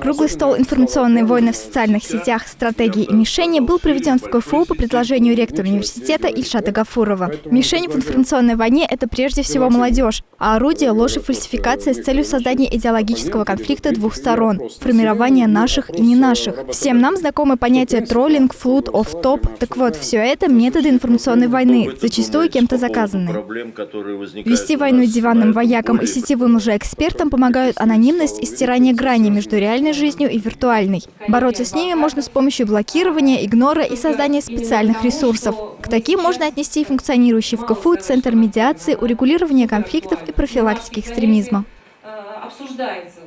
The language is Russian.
Круглый стол «Информационные войны в социальных сетях. Стратегии и мишени» был проведен в КФУ по предложению ректора университета Ильшата Гафурова. Мишень в информационной войне – это прежде всего молодежь, а орудие – ложь и фальсификация с целью создания идеологического конфликта двух сторон, формирования наших и не наших. Всем нам знакомы понятия троллинг, флут, оф-топ. Так вот, все это – методы информационной войны, зачастую кем-то заказанные. Вести войну диванным воякам и сетевым лжеэкспертам помогают анонимность и стирание грани между реальной жизнью и виртуальной. Бороться с ними можно с помощью блокирования, игнора и создания специальных ресурсов. К таким можно отнести функционирующий в КФУ Центр медиации, урегулирования конфликтов и профилактики экстремизма. Обсуждается